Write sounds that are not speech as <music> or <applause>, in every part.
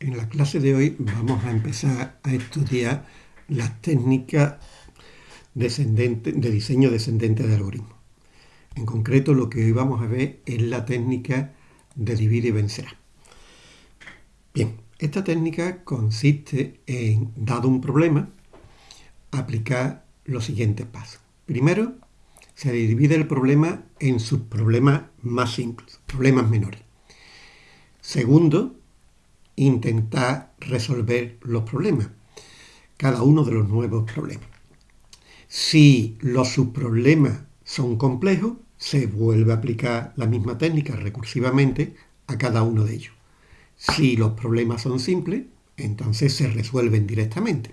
En la clase de hoy vamos a empezar a estudiar las técnicas de diseño descendente de algoritmos. En concreto lo que hoy vamos a ver es la técnica de divide y vencerá. Bien, esta técnica consiste en, dado un problema, aplicar los siguientes pasos. Primero, se divide el problema en sus problemas más simples, problemas menores. Segundo, intentar resolver los problemas, cada uno de los nuevos problemas. Si los subproblemas son complejos, se vuelve a aplicar la misma técnica recursivamente a cada uno de ellos. Si los problemas son simples, entonces se resuelven directamente.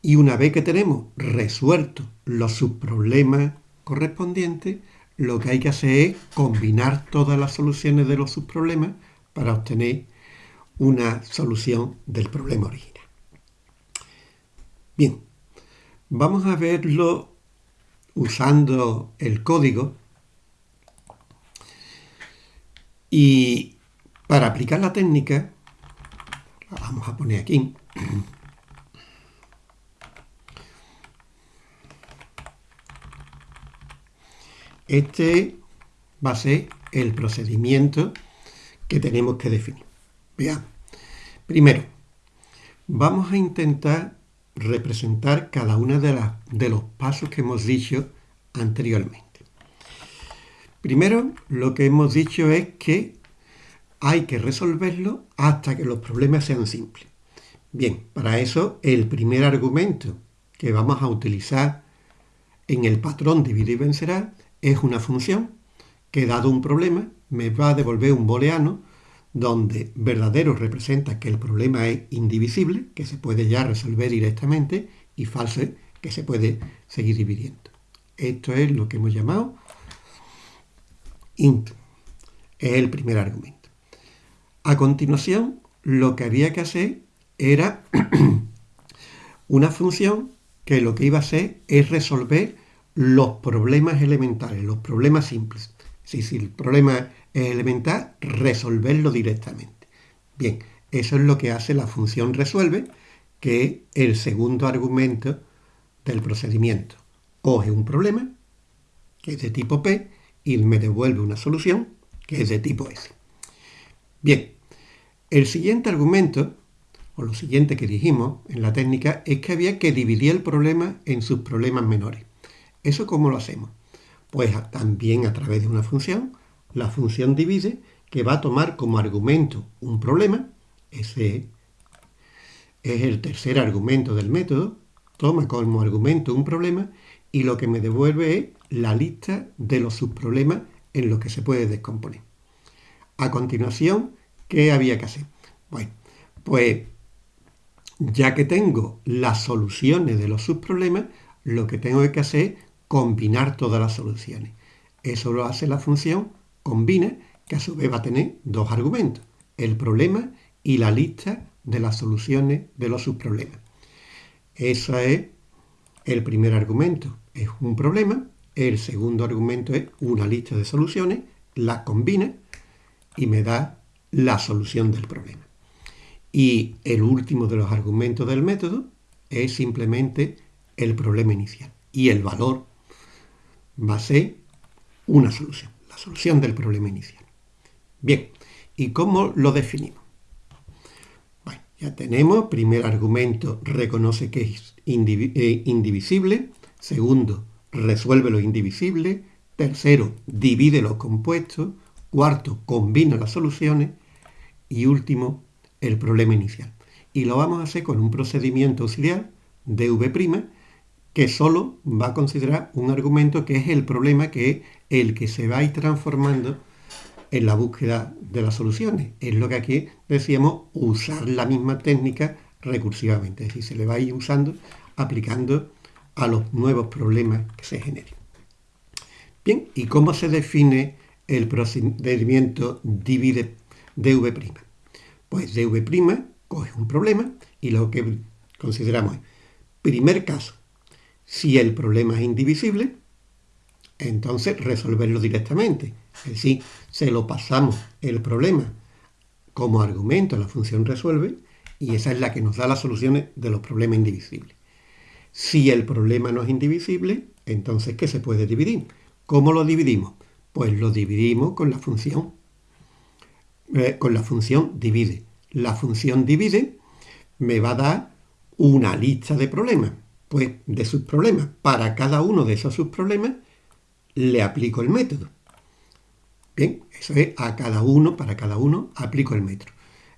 Y una vez que tenemos resueltos los subproblemas correspondientes, lo que hay que hacer es combinar todas las soluciones de los subproblemas para obtener una solución del problema original. Bien, vamos a verlo usando el código y para aplicar la técnica, la vamos a poner aquí, este va a ser el procedimiento que tenemos que definir. Veamos. Primero, vamos a intentar representar cada uno de, de los pasos que hemos dicho anteriormente. Primero, lo que hemos dicho es que hay que resolverlo hasta que los problemas sean simples. Bien, para eso el primer argumento que vamos a utilizar en el patrón divide y vencerá es una función que dado un problema me va a devolver un booleano donde verdadero representa que el problema es indivisible, que se puede ya resolver directamente, y falso que se puede seguir dividiendo. Esto es lo que hemos llamado int. Es el primer argumento. A continuación, lo que había que hacer era <clears throat> una función que lo que iba a hacer es resolver los problemas elementales, los problemas simples. Si, si el problema elemental, resolverlo directamente. Bien, eso es lo que hace la función resuelve, que es el segundo argumento del procedimiento. Coge un problema, que es de tipo P, y me devuelve una solución, que es de tipo S. Bien, el siguiente argumento, o lo siguiente que dijimos en la técnica, es que había que dividir el problema en sus problemas menores. ¿Eso cómo lo hacemos? Pues también a través de una función la función divide, que va a tomar como argumento un problema, ese es el tercer argumento del método, toma como argumento un problema y lo que me devuelve es la lista de los subproblemas en los que se puede descomponer. A continuación, ¿qué había que hacer? Bueno, pues ya que tengo las soluciones de los subproblemas, lo que tengo que hacer es combinar todas las soluciones. Eso lo hace la función combina, que a su vez va a tener dos argumentos, el problema y la lista de las soluciones de los subproblemas. Ese es el primer argumento, es un problema, el segundo argumento es una lista de soluciones, las combina y me da la solución del problema. Y el último de los argumentos del método es simplemente el problema inicial. Y el valor va a ser una solución la solución del problema inicial. Bien, ¿y cómo lo definimos? Bueno, ya tenemos, primer argumento, reconoce que es eh, indivisible, segundo, resuelve lo indivisible, tercero, divide los compuestos, cuarto, combina las soluciones y último, el problema inicial. Y lo vamos a hacer con un procedimiento auxiliar, dv', que solo va a considerar un argumento que es el problema que el que se va a ir transformando en la búsqueda de las soluciones. Es lo que aquí decíamos, usar la misma técnica recursivamente, es decir, se le va a ir usando, aplicando a los nuevos problemas que se generen. Bien, ¿y cómo se define el procedimiento divide dv'? Pues dv' coge un problema y lo que consideramos es, primer caso, si el problema es indivisible, entonces resolverlo directamente. Es decir, se lo pasamos el problema como argumento a la función resuelve y esa es la que nos da las soluciones de los problemas indivisibles. Si el problema no es indivisible, entonces ¿qué se puede dividir? ¿Cómo lo dividimos? Pues lo dividimos con la función, eh, con la función divide. La función divide me va a dar una lista de problemas, pues de sus problemas. Para cada uno de esos subproblemas le aplico el método. Bien, eso es a cada uno, para cada uno aplico el método.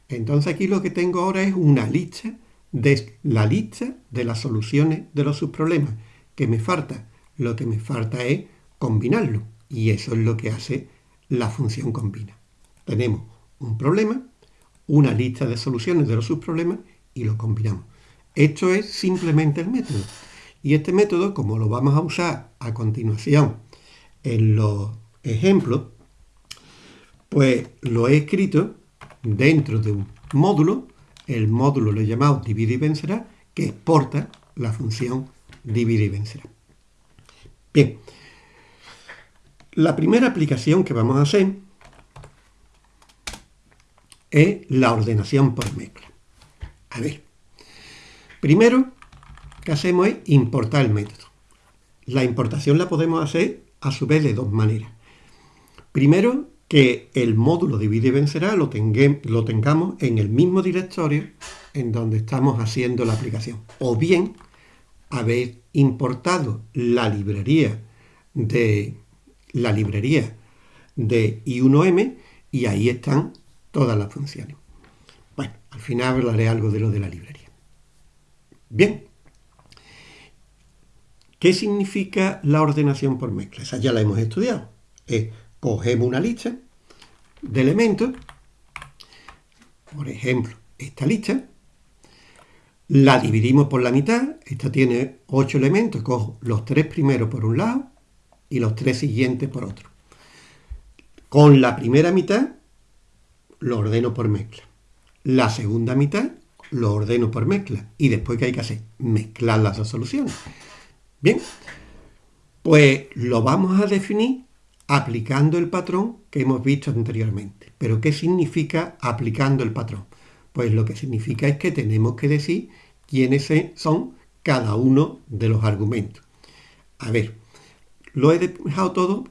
Entonces aquí lo que tengo ahora es una lista de la lista de las soluciones de los subproblemas. ¿Qué me falta? Lo que me falta es combinarlo. Y eso es lo que hace la función combina. Tenemos un problema, una lista de soluciones de los subproblemas y lo combinamos. Esto es simplemente el método. Y este método, como lo vamos a usar a continuación en los ejemplos, pues lo he escrito dentro de un módulo el módulo lo he llamado divide y vencerá, que exporta la función divide y vencerá. Bien, la primera aplicación que vamos a hacer es la ordenación por mezcla. A ver, primero que hacemos es importar el método. La importación la podemos hacer a su vez de dos maneras. Primero, que el módulo divide y vencerá lo, lo tengamos en el mismo directorio en donde estamos haciendo la aplicación. O bien haber importado la librería de la librería de i1m y ahí están todas las funciones. Bueno, al final hablaré algo de lo de la librería. Bien. ¿Qué significa la ordenación por mezcla? Esa ya la hemos estudiado. Es cogemos una lista de elementos, por ejemplo, esta lista, la dividimos por la mitad, esta tiene 8 elementos, cojo los tres primeros por un lado y los tres siguientes por otro. Con la primera mitad lo ordeno por mezcla. La segunda mitad lo ordeno por mezcla. Y después, ¿qué hay que hacer? Mezclar las dos soluciones. Bien, pues lo vamos a definir aplicando el patrón que hemos visto anteriormente. ¿Pero qué significa aplicando el patrón? Pues lo que significa es que tenemos que decir quiénes son cada uno de los argumentos. A ver, lo he dejado todo,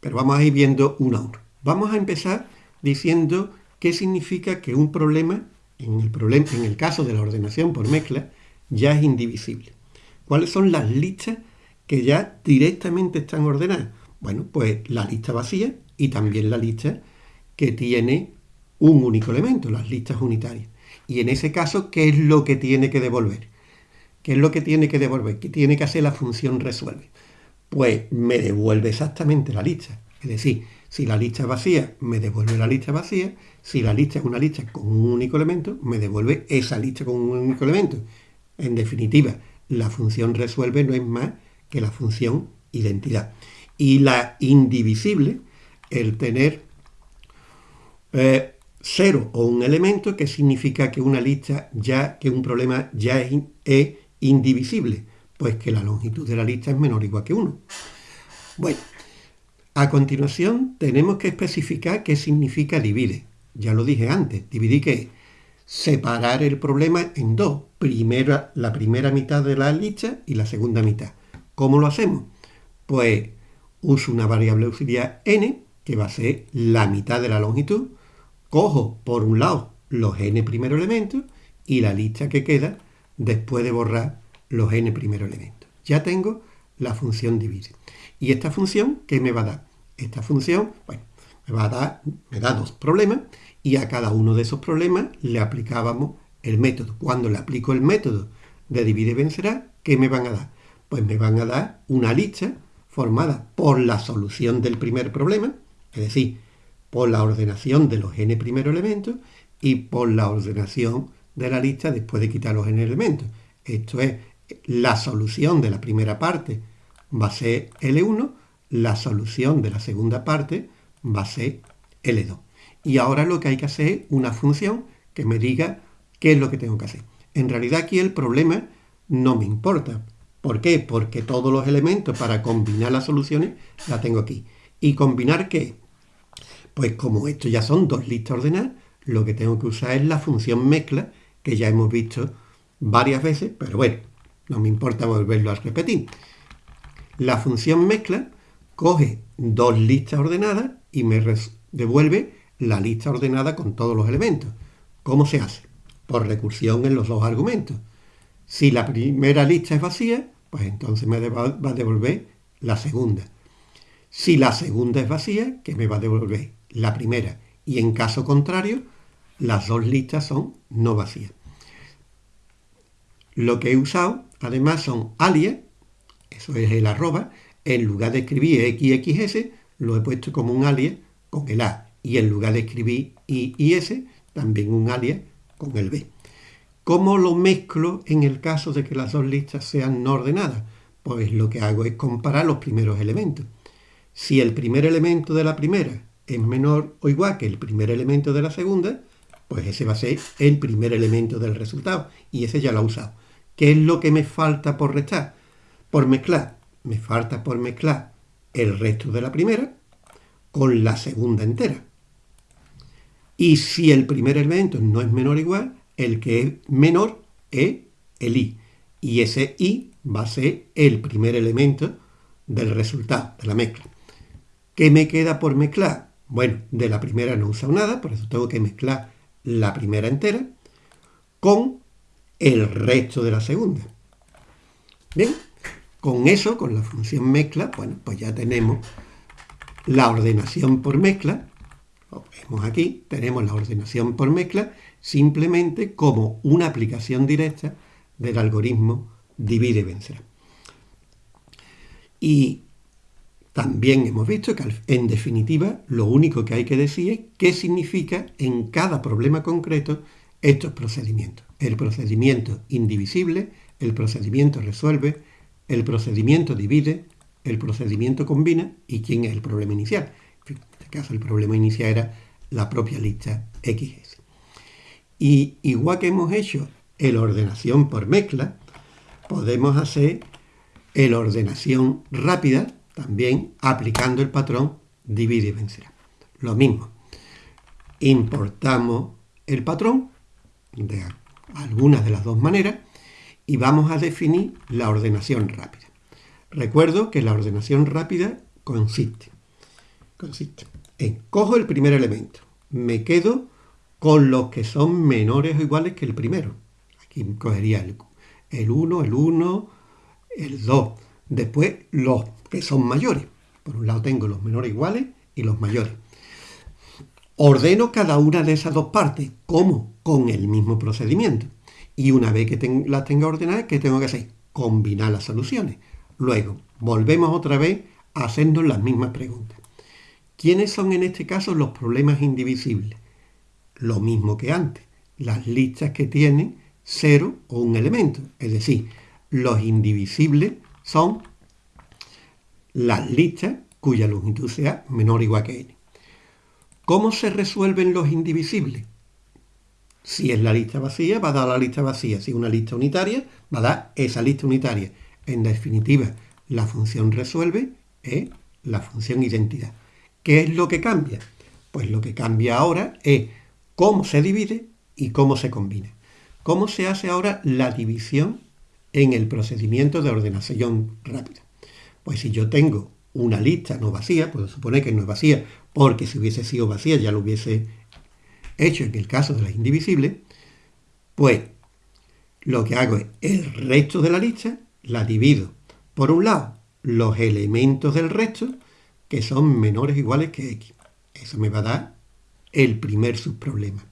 pero vamos a ir viendo uno a uno. Vamos a empezar diciendo qué significa que un problema, en el, problema, en el caso de la ordenación por mezcla, ya es indivisible. ¿Cuáles son las listas que ya directamente están ordenadas? Bueno, pues la lista vacía y también la lista que tiene un único elemento, las listas unitarias. Y en ese caso, ¿qué es lo que tiene que devolver? ¿Qué es lo que tiene que devolver? ¿Qué tiene que hacer la función resuelve? Pues me devuelve exactamente la lista. Es decir, si la lista es vacía, me devuelve la lista vacía. Si la lista es una lista con un único elemento, me devuelve esa lista con un único elemento. En definitiva, la función resuelve no es más que la función identidad y la indivisible, el tener eh, cero o un elemento que significa que una lista ya, que un problema ya es, indivisible, pues que la longitud de la lista es menor o igual que 1. Bueno, a continuación tenemos que especificar qué significa divide. Ya lo dije antes, dividir qué es separar el problema en dos. La primera mitad de la lista y la segunda mitad. ¿Cómo lo hacemos? Pues uso una variable auxiliar n, que va a ser la mitad de la longitud, cojo por un lado los n primeros elementos y la lista que queda después de borrar los n primeros elementos. Ya tengo la función divide. ¿Y esta función qué me va a dar? Esta función, bueno, me va a dar, me da dos problemas y a cada uno de esos problemas le aplicábamos el método. Cuando le aplico el método de divide vencerá, ¿qué me van a dar? Pues me van a dar una lista formada por la solución del primer problema, es decir, por la ordenación de los n primeros elementos y por la ordenación de la lista después de quitar los n elementos. Esto es, la solución de la primera parte va a ser L1, la solución de la segunda parte va a ser L2. Y ahora lo que hay que hacer es una función que me diga qué es lo que tengo que hacer. En realidad aquí el problema no me importa, ¿Por qué? Porque todos los elementos para combinar las soluciones la tengo aquí. ¿Y combinar qué? Pues como esto ya son dos listas ordenadas, lo que tengo que usar es la función mezcla, que ya hemos visto varias veces, pero bueno, no me importa volverlo a repetir. La función mezcla coge dos listas ordenadas y me devuelve la lista ordenada con todos los elementos. ¿Cómo se hace? Por recursión en los dos argumentos. Si la primera lista es vacía, pues entonces me va a devolver la segunda. Si la segunda es vacía, que me va a devolver la primera. Y en caso contrario, las dos listas son no vacías. Lo que he usado, además, son alias, eso es el arroba, en lugar de escribir XXS, lo he puesto como un alias con el A. Y en lugar de escribir I y S, también un alias con el B. ¿Cómo lo mezclo en el caso de que las dos listas sean no ordenadas? Pues lo que hago es comparar los primeros elementos. Si el primer elemento de la primera es menor o igual que el primer elemento de la segunda, pues ese va a ser el primer elemento del resultado. Y ese ya lo he usado. ¿Qué es lo que me falta por restar? Por mezclar. Me falta por mezclar el resto de la primera con la segunda entera. Y si el primer elemento no es menor o igual, el que es menor es el i. Y ese i va a ser el primer elemento del resultado, de la mezcla. ¿Qué me queda por mezclar? Bueno, de la primera no he usado nada, por eso tengo que mezclar la primera entera con el resto de la segunda. Bien, con eso, con la función mezcla, bueno, pues ya tenemos la ordenación por mezcla. Vemos aquí, tenemos la ordenación por mezcla simplemente como una aplicación directa del algoritmo divide y vencerá. Y también hemos visto que en definitiva lo único que hay que decir es qué significa en cada problema concreto estos procedimientos. El procedimiento indivisible, el procedimiento resuelve, el procedimiento divide, el procedimiento combina y quién es el problema inicial. En este caso el problema inicial era la propia lista XS. Y igual que hemos hecho el ordenación por mezcla, podemos hacer el ordenación rápida también aplicando el patrón divide y vencerá. Lo mismo, importamos el patrón de algunas de las dos maneras y vamos a definir la ordenación rápida. Recuerdo que la ordenación rápida consiste, consiste cojo el primer elemento, me quedo con los que son menores o iguales que el primero. Aquí cogería el, el 1, el 1, el 2. Después los que son mayores. Por un lado tengo los menores iguales y los mayores. Ordeno cada una de esas dos partes. ¿Cómo? Con el mismo procedimiento. Y una vez que las tenga ordenadas, ¿qué tengo que hacer? Combinar las soluciones. Luego, volvemos otra vez a hacernos las mismas preguntas. ¿Quiénes son en este caso los problemas indivisibles? Lo mismo que antes. Las listas que tienen cero o un elemento. Es decir, los indivisibles son las listas cuya longitud sea menor o igual que n. ¿Cómo se resuelven los indivisibles? Si es la lista vacía, va a dar la lista vacía. Si es una lista unitaria, va a dar esa lista unitaria. En definitiva, la función resuelve es la función identidad. ¿Qué es lo que cambia? Pues lo que cambia ahora es cómo se divide y cómo se combina. ¿Cómo se hace ahora la división en el procedimiento de ordenación rápida? Pues si yo tengo una lista no vacía, puedo suponer que no es vacía, porque si hubiese sido vacía ya lo hubiese hecho en el caso de las indivisibles, pues lo que hago es el resto de la lista la divido. Por un lado, los elementos del resto que son menores o iguales que x. Eso me va a dar el primer subproblema.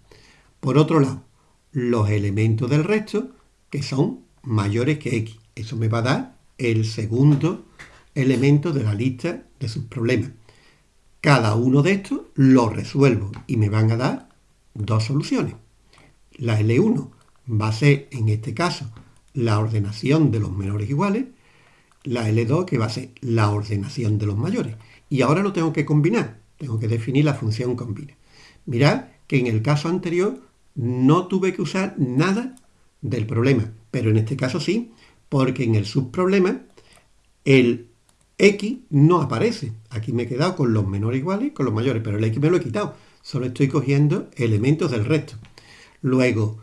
Por otro lado, los elementos del resto que son mayores que x. Eso me va a dar el segundo elemento de la lista de subproblemas. Cada uno de estos lo resuelvo y me van a dar dos soluciones. La L1 va a ser, en este caso, la ordenación de los menores iguales, la L2 que va a ser la ordenación de los mayores. Y ahora lo tengo que combinar, tengo que definir la función combina. Mirad que en el caso anterior no tuve que usar nada del problema, pero en este caso sí, porque en el subproblema el x no aparece. Aquí me he quedado con los menores iguales y con los mayores, pero el x me lo he quitado. solo estoy cogiendo elementos del resto. Luego,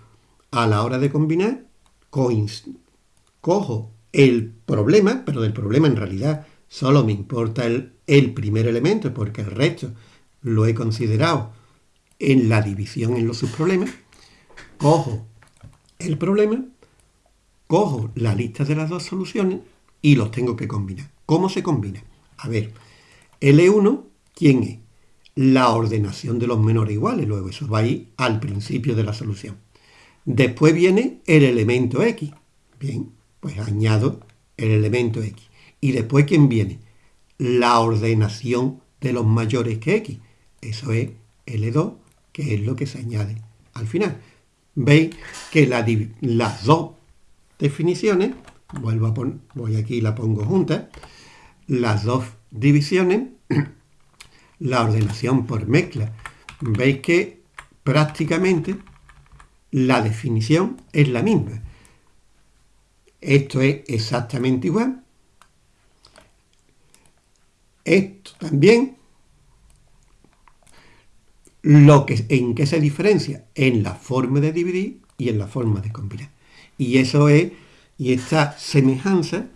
a la hora de combinar, cojo el problema, pero del problema en realidad solo me importa el, primer elemento porque el resto lo he considerado en la división en los subproblemas. Cojo el problema, cojo la lista de las dos soluciones y los tengo que combinar. ¿Cómo se combina? A ver, L1, ¿quién es? La ordenación de los menores iguales, luego eso va ahí al principio de la solución. Después viene el elemento X. Bien, pues añado el elemento X. Y después, ¿quién viene? La ordenación de los mayores que X. Eso es L2, que es lo que se añade al final. Veis que las dos definiciones, vuelvo a poner, voy aquí y la pongo juntas, las dos divisiones, <clears throat> la ordenación por mezcla, veis que prácticamente la definición es la misma. Esto es exactamente igual. Esto también. Lo que, ¿En qué se diferencia? En la forma de dividir y en la forma de combinar. Y eso es, y esta semejanza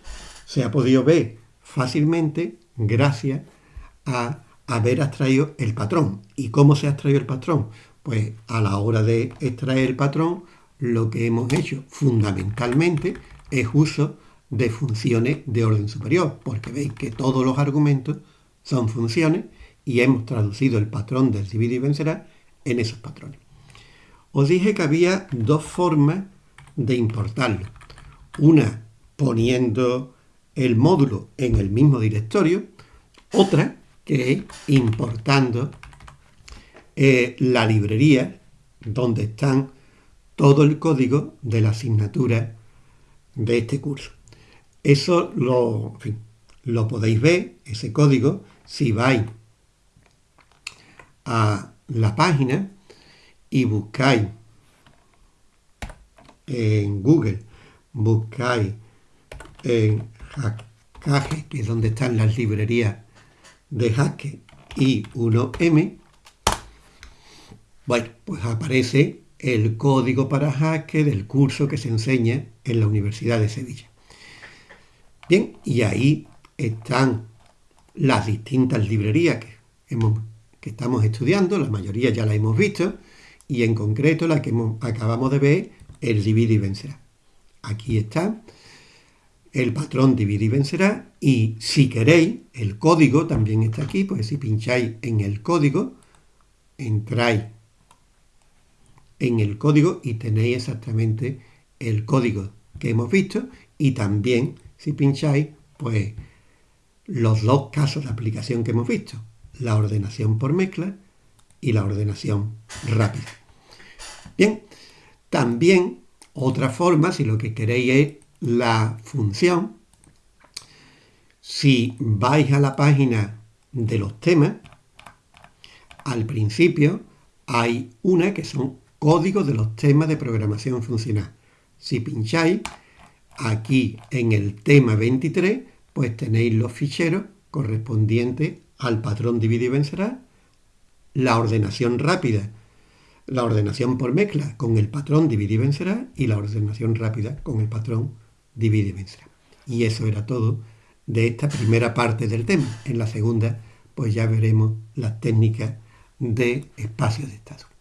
se ha podido ver fácilmente gracias a haber extraído el patrón. ¿Y cómo se ha extraído el patrón? Pues a la hora de extraer el patrón, lo que hemos hecho fundamentalmente es uso de funciones de orden superior, porque veis que todos los argumentos son funciones y hemos traducido el patrón del divide y vencerá en esos patrones. Os dije que había dos formas de importarlo. Una poniendo el módulo en el mismo directorio, otra que es importando eh, la librería donde están todo el código de la asignatura de este curso. Eso lo, lo podéis ver, ese código, si vais a la página y buscáis en Google, buscáis en Hackage, que es donde están las librerías de Hackage y 1M, bueno, pues aparece el código para Hackage del curso que se enseña en la Universidad de Sevilla. Y ahí están las distintas librerías que estamos estudiando, la mayoría ya la hemos visto, y en concreto la que acabamos de ver, el divide y vencerá. Aquí está el patrón divide y vencerá, y si queréis, el código también está aquí, pues si pincháis en el código, entráis en el código y tenéis exactamente el código que hemos visto, y también si pincháis, pues los dos casos de aplicación que hemos visto, la ordenación por mezcla y la ordenación rápida. Bien, también otra forma, si lo que queréis es la función, si vais a la página de los temas, al principio hay una que son códigos de los temas de programación funcional. Si pincháis, Aquí en el tema 23, pues tenéis los ficheros correspondientes al patrón divide y vencerá, la ordenación rápida, la ordenación por mezcla con el patrón divide y vencerá y la ordenación rápida con el patrón divide y vencerá. Y eso era todo de esta primera parte del tema. En la segunda, pues ya veremos las técnicas de espacio de estado.